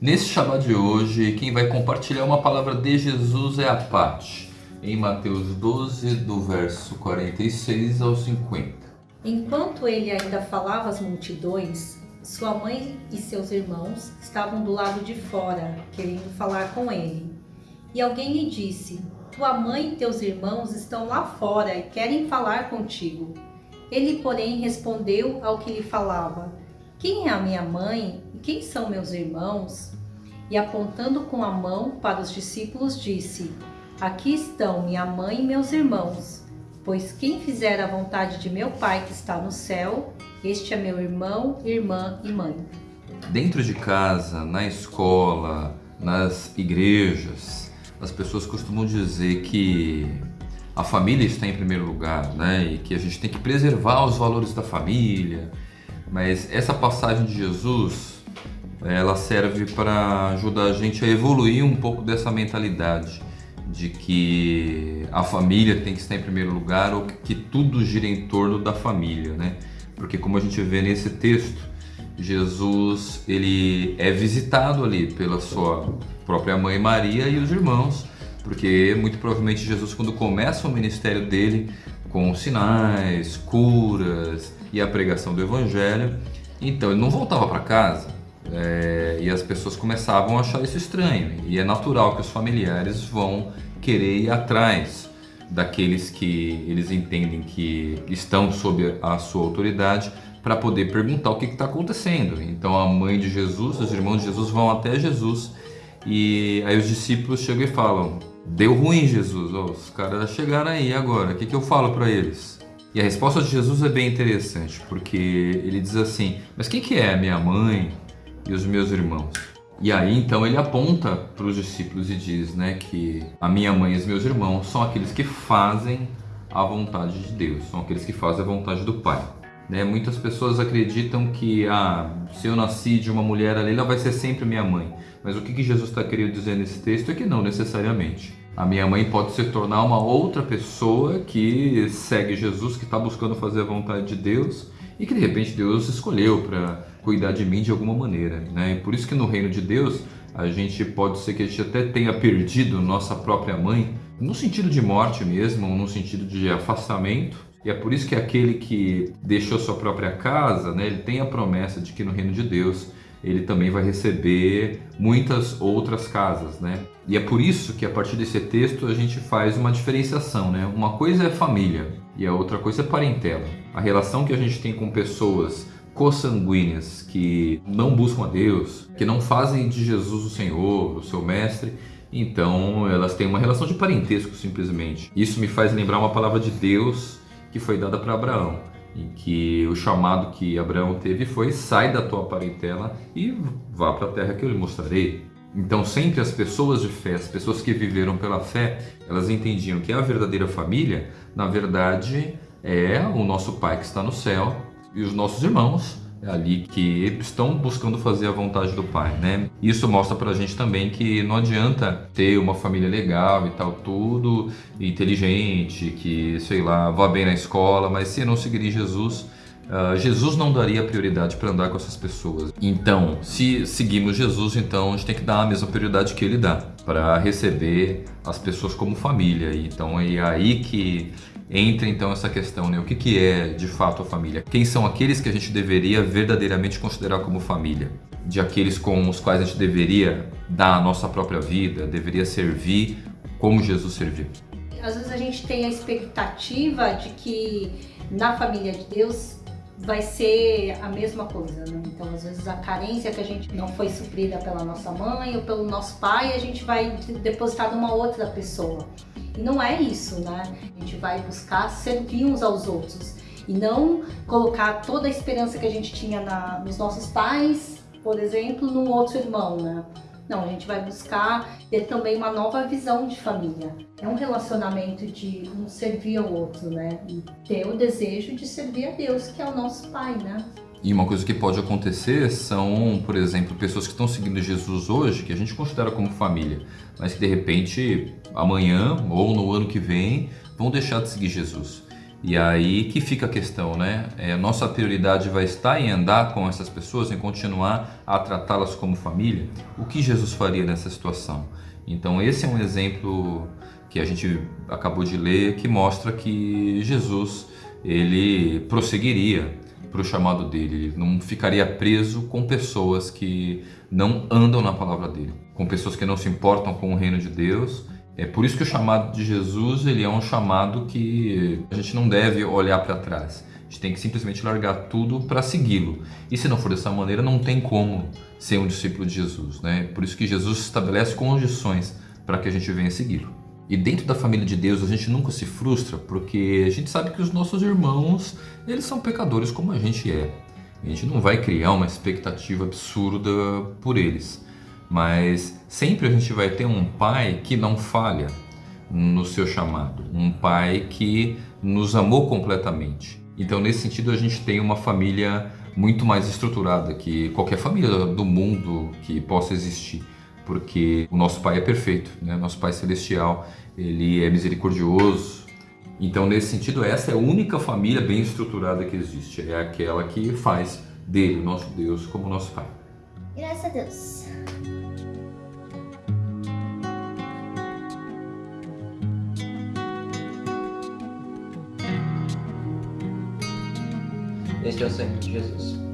Nesse Shabbat de hoje, quem vai compartilhar uma palavra de Jesus é a Pati, em Mateus 12, do verso 46 ao 50. Enquanto ele ainda falava às multidões, sua mãe e seus irmãos estavam do lado de fora, querendo falar com ele. E alguém lhe disse: Tua mãe e teus irmãos estão lá fora e querem falar contigo. Ele, porém, respondeu ao que lhe falava: Quem é a minha mãe e quem são meus irmãos? E apontando com a mão para os discípulos, disse: Aqui estão minha mãe e meus irmãos. Pois quem fizer a vontade de meu Pai que está no céu, este é meu irmão, irmã e mãe. Dentro de casa, na escola, nas igrejas, as pessoas costumam dizer que a família está em primeiro lugar, né? E que a gente tem que preservar os valores da família. Mas essa passagem de Jesus, ela serve para ajudar a gente a evoluir um pouco dessa mentalidade de que a família tem que estar em primeiro lugar ou que tudo gira em torno da família, né? Porque como a gente vê nesse texto, Jesus ele é visitado ali pela sua própria mãe Maria e os irmãos porque muito provavelmente Jesus, quando começa o ministério dele, com sinais, curas e a pregação do Evangelho, então ele não voltava para casa é, e as pessoas começavam a achar isso estranho. E é natural que os familiares vão querer ir atrás daqueles que eles entendem que estão sob a sua autoridade para poder perguntar o que está acontecendo. Então a mãe de Jesus, os irmãos de Jesus vão até Jesus e aí os discípulos chegam e falam: Deu ruim, Jesus. Oh, os caras chegaram aí agora. O que, que eu falo para eles? E a resposta de Jesus é bem interessante, porque ele diz assim: Mas quem que é a minha mãe e os meus irmãos? E aí então ele aponta para os discípulos e diz, né, que a minha mãe e os meus irmãos são aqueles que fazem a vontade de Deus, são aqueles que fazem a vontade do Pai. Né? Muitas pessoas acreditam que ah, se eu nasci de uma mulher ali, ela vai ser sempre minha mãe. Mas o que, que Jesus está querendo dizer nesse texto é que não necessariamente. A minha mãe pode se tornar uma outra pessoa que segue Jesus, que está buscando fazer a vontade de Deus e que de repente Deus escolheu para cuidar de mim de alguma maneira. Né? E por isso que no reino de Deus a gente pode ser que a gente até tenha perdido nossa própria mãe, no sentido de morte mesmo, ou no sentido de afastamento, e é por isso que aquele que deixou sua própria casa, né, ele tem a promessa de que no reino de Deus ele também vai receber muitas outras casas, né? E é por isso que a partir desse texto a gente faz uma diferenciação, né? Uma coisa é família e a outra coisa é parentela. A relação que a gente tem com pessoas consanguíneas que não buscam a Deus, que não fazem de Jesus o Senhor, o seu mestre, então elas têm uma relação de parentesco simplesmente. Isso me faz lembrar uma palavra de Deus que foi dada para Abraão, em que o chamado que Abraão teve foi: sai da tua parentela e vá para a terra que eu lhe mostrarei. Então, sempre as pessoas de fé, as pessoas que viveram pela fé, elas entendiam que a verdadeira família, na verdade, é o nosso Pai que está no céu e os nossos irmãos ali que estão buscando fazer a vontade do pai, né? Isso mostra pra gente também que não adianta ter uma família legal e tal, tudo inteligente, que, sei lá, vá bem na escola, mas se não seguir Jesus, uh, Jesus não daria prioridade para andar com essas pessoas. Então, se seguimos Jesus, então a gente tem que dar a mesma prioridade que ele dá para receber as pessoas como família. Então é aí que entra então essa questão, né? O que, que é de fato a família? Quem são aqueles que a gente deveria verdadeiramente considerar como família? De aqueles com os quais a gente deveria dar a nossa própria vida, deveria servir como Jesus serviu. Às vezes a gente tem a expectativa de que na família de Deus vai ser a mesma coisa, né? Então, às vezes a carência que a gente não foi suprida pela nossa mãe ou pelo nosso pai, a gente vai depositar numa outra pessoa. E não é isso, né? A gente vai buscar servir uns aos outros e não colocar toda a esperança que a gente tinha na, nos nossos pais, por exemplo, no outro irmão, né? Não, a gente vai buscar ter também uma nova visão de família. É um relacionamento de um servir ao outro, né? E ter o desejo de servir a Deus, que é o nosso Pai, né? E uma coisa que pode acontecer são, por exemplo, pessoas que estão seguindo Jesus hoje, que a gente considera como família, mas que de repente amanhã ou no ano que vem vão deixar de seguir Jesus. E aí que fica a questão, né? É, nossa prioridade vai estar em andar com essas pessoas, em continuar a tratá-las como família. O que Jesus faria nessa situação? Então esse é um exemplo que a gente acabou de ler que mostra que Jesus ele prosseguiria para o chamado dele, ele não ficaria preso com pessoas que não andam na palavra dele, com pessoas que não se importam com o reino de Deus é por isso que o chamado de Jesus ele é um chamado que a gente não deve olhar para trás. A gente tem que simplesmente largar tudo para segui-lo. E se não for dessa maneira, não tem como ser um discípulo de Jesus. Né? Por isso que Jesus estabelece condições para que a gente venha segui-lo. E dentro da família de Deus a gente nunca se frustra, porque a gente sabe que os nossos irmãos, eles são pecadores como a gente é. A gente não vai criar uma expectativa absurda por eles mas sempre a gente vai ter um pai que não falha no seu chamado, um pai que nos amou completamente. Então, nesse sentido, a gente tem uma família muito mais estruturada que qualquer família do mundo que possa existir, porque o nosso pai é perfeito, né? Nosso pai celestial, ele é misericordioso. Então, nesse sentido, essa é a única família bem estruturada que existe, é aquela que faz dele, nosso Deus, como nosso pai. Graças a Deus. Este é o sangue de Jesus.